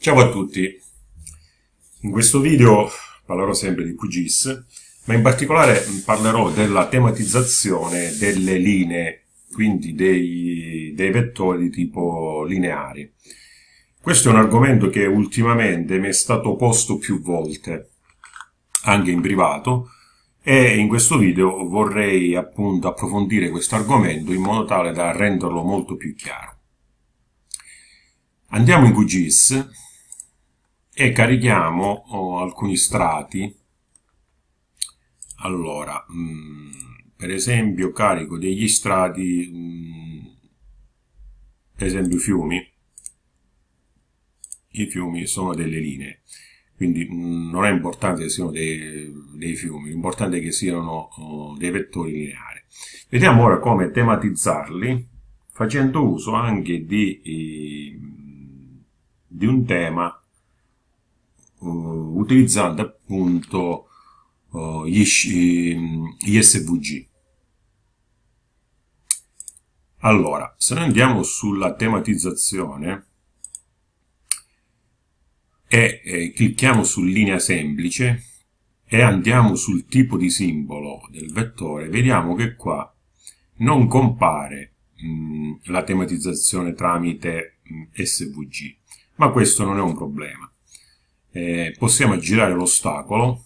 Ciao a tutti, in questo video parlerò sempre di QGIS, ma in particolare parlerò della tematizzazione delle linee, quindi dei, dei vettori di tipo lineari. Questo è un argomento che ultimamente mi è stato posto più volte, anche in privato, e in questo video vorrei appunto approfondire questo argomento in modo tale da renderlo molto più chiaro. Andiamo in QGIS e carichiamo oh, alcuni strati. Allora, mh, mm, per esempio carico degli strati, mh, mm, per esempio fiumi. I fiumi sono delle linee, quindi mh, mm, non è importante che siano dei, dei fiumi, l'importante è che siano oh, dei vettori lineari. Vediamo ora come tematizzarli facendo uso anche di, di un tema uh, utilizzando appunto uh, gli, gli SVG. Allora, se noi andiamo sulla tematizzazione e eh, clicchiamo su linea semplice e andiamo sul tipo di simbolo del vettore, vediamo che qua non compare mh, la tematizzazione tramite mh, SVG, ma questo non è un problema eh, possiamo aggirare l'ostacolo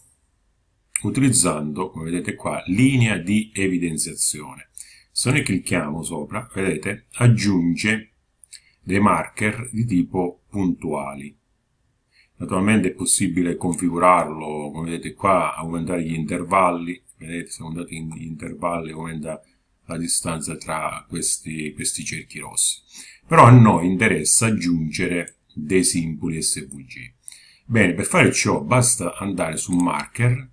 utilizzando, come vedete qua, linea di evidenziazione. Se noi clicchiamo sopra, vedete, aggiunge dei marker di tipo puntuali. Naturalmente è possibile configurarlo, come vedete qua, aumentare gli intervalli, vedete se aumentate gli intervalli aumenta la distanza tra questi, questi cerchi rossi. Però a noi interessa aggiungere dei simboli SVG. Bene, per fare ciò basta andare su marker,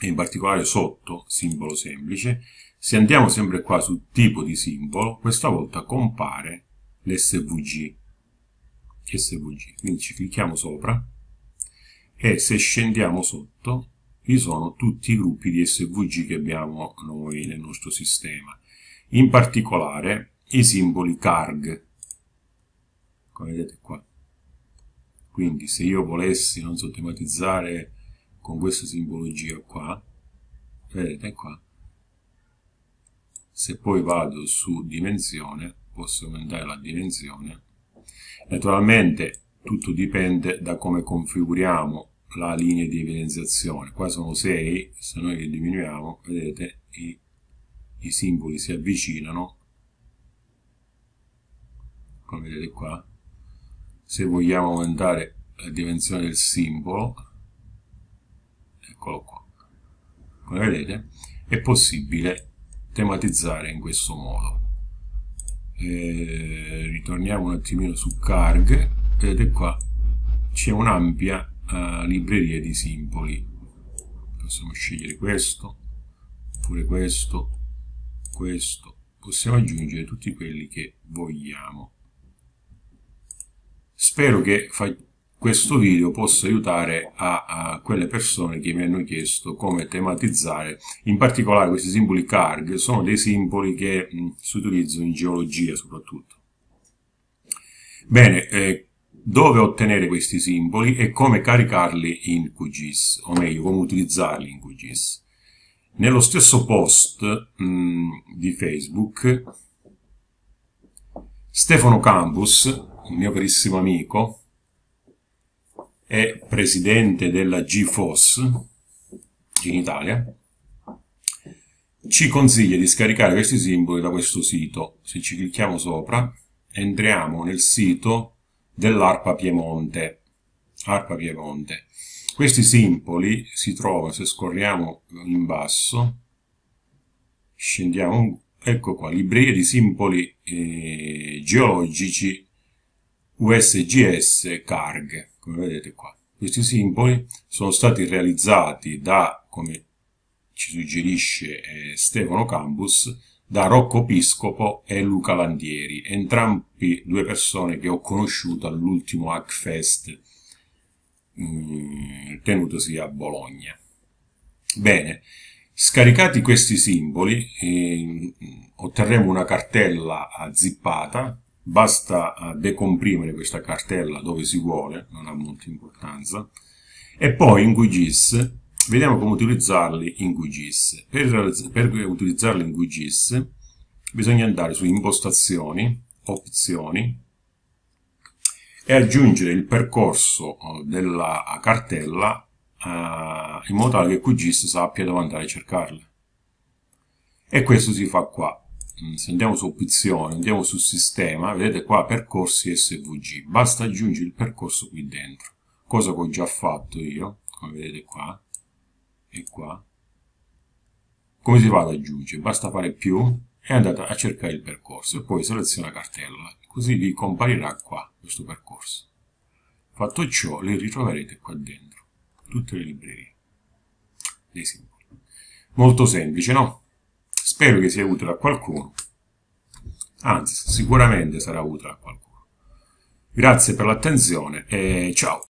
e in particolare sotto simbolo semplice. Se andiamo sempre qua su tipo di simbolo, questa volta compare l'SVG. SVG. Quindi ci clicchiamo sopra e se scendiamo sotto vi sono tutti i gruppi di SVG che abbiamo noi nel nostro sistema. In particolare i simboli CARG, come vedete qua. Quindi se io volessi, non so, tematizzare con questa simbologia qua, vedete qua, se poi vado su dimensione, posso aumentare la dimensione. Naturalmente tutto dipende da come configuriamo la linea di evidenziazione. Qua sono 6, se noi li diminuiamo, vedete, i, i simboli si avvicinano, come vedete qua, se vogliamo aumentare la dimensione del simbolo eccolo qua come vedete è possibile tematizzare in questo modo. E ritorniamo un attimino su carg vedete qua c'è un'ampia uh, libreria di simboli. Possiamo scegliere questo oppure questo questo. Possiamo aggiungere tutti quelli che vogliamo Spero che questo video possa aiutare a, a, quelle persone che mi hanno chiesto come tematizzare, in particolare questi simboli CARG, sono dei simboli che mh, si utilizzano in geologia soprattutto. Bene, eh, dove ottenere questi simboli e come caricarli in QGIS, o meglio, come utilizzarli in QGIS. Nello stesso post mh, di Facebook, Stefano Campus un mio carissimo amico, è presidente della GFOS in Italia, ci consiglia di scaricare questi simboli da questo sito. Se ci clicchiamo sopra, entriamo nel sito dell'ARPA Piemonte. ARPA Piemonte. Questi simboli si trovano, se scorriamo in basso, scendiamo, ecco qua, libreria di simboli eh, geologici USGS Carg, come vedete qua. Questi simboli sono stati realizzati da, come ci suggerisce eh, Stefano Campus, da Rocco Piscopo e Luca Landieri, entrambi due persone che ho conosciuto all'ultimo Hackfest mm, tenutosi a Bologna. Bene, scaricati questi simboli eh, otterremo una cartella zippata basta eh, decomprimere questa cartella dove si vuole, non ha molta importanza, e poi in QGIS vediamo come utilizzarli in QGIS. Per, per utilizzarli in QGIS bisogna andare su impostazioni, opzioni e aggiungere il percorso eh, della cartella uh, in modo tale che QGIS sappia dove andare a cercarle. E questo si fa qua. Mm, se andiamo su opzioni, andiamo su sistema, vedete qua percorsi SVG. Basta aggiungere il percorso qui dentro. Cosa che ho già fatto io, come vedete qua e qua. Come si va ad aggiungere? Basta fare più e andate a cercare il percorso e poi seleziona cartella. Così vi comparirà qua questo percorso. Fatto ciò, li ritroverete qua dentro, tutte le librerie dei simboli. Molto semplice, no? Spero che sia utile a qualcuno, anzi sicuramente sarà utile a qualcuno. Grazie per l'attenzione e ciao!